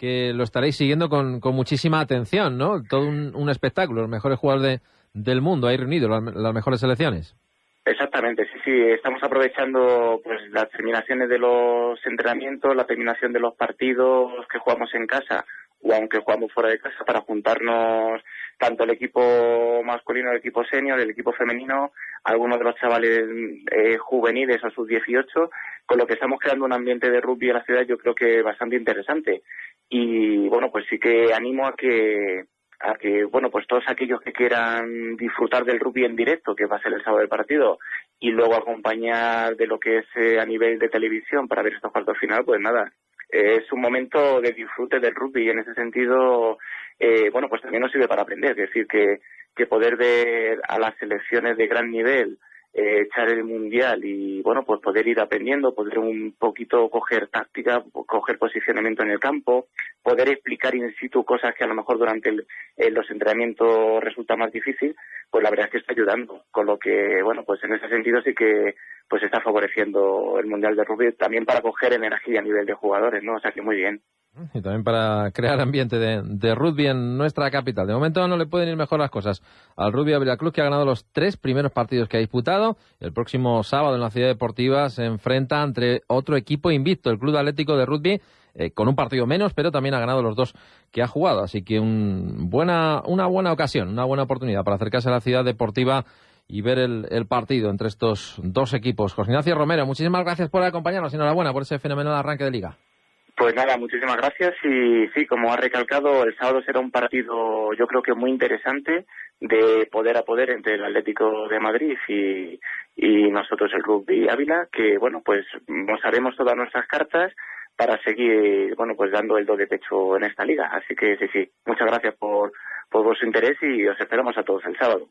que lo estaréis siguiendo con, con muchísima atención, ¿no? Todo un, espectáculo, los mejores jugadores del mundo ahí reunidos, las, mejores selecciones. Exactamente, sí, sí, estamos aprovechando pues las terminaciones de los entrenamientos, la terminación de los partidos que jugamos en casa o aunque jugamos fuera de casa para juntarnos tanto el equipo masculino, el equipo senior, el equipo femenino, algunos de los chavales eh, juveniles a sus 18, con lo que estamos creando un ambiente de rugby en la ciudad yo creo que bastante interesante. Y bueno, pues sí que animo a que a que, bueno, pues todos aquellos que quieran disfrutar del rugby en directo, que va a ser el sábado del partido, y luego acompañar de lo que es eh, a nivel de televisión para ver estos cuartos final, pues nada, es un momento de disfrute del rugby y en ese sentido, eh, bueno, pues también nos sirve para aprender, es decir, que, que poder ver a las selecciones de gran nivel eh, echar el mundial y bueno pues poder ir aprendiendo poder un poquito coger táctica coger posicionamiento en el campo poder explicar in situ cosas que a lo mejor durante los entrenamientos resulta más difícil pues la verdad es que está ayudando. Con lo que bueno pues en ese sentido sí que pues está favoreciendo el mundial de rugby también para coger energía a nivel de jugadores no o sea que muy bien y también para crear ambiente de, rugby en nuestra capital. De momento no le pueden ir mejor las cosas al Rugby Avila Club, que ha ganado los tres primeros partidos que ha disputado. El próximo sábado en la Ciudad Deportiva se enfrenta entre otro equipo invicto, el Club Atlético de Rugby, eh, con un partido menos, pero también ha ganado los dos que ha jugado. Así que un buena, una buena ocasión, una buena oportunidad para acercarse a la Ciudad Deportiva y ver el, partido entre estos dos equipos. José Ignacio Romero, muchísimas gracias por acompañarnos y enhorabuena por ese fenomenal arranque de liga. Pues nada, muchísimas gracias y sí, como ha recalcado, el sábado será un partido yo creo que muy interesante de poder a poder entre el Atlético de Madrid y, nosotros el Rugby Ávila, que bueno, pues mostraremos todas nuestras cartas para seguir, bueno, pues dando el do de pecho en esta liga. Así que sí, sí, muchas gracias por, por vuestro interés y os esperamos a todos el sábado.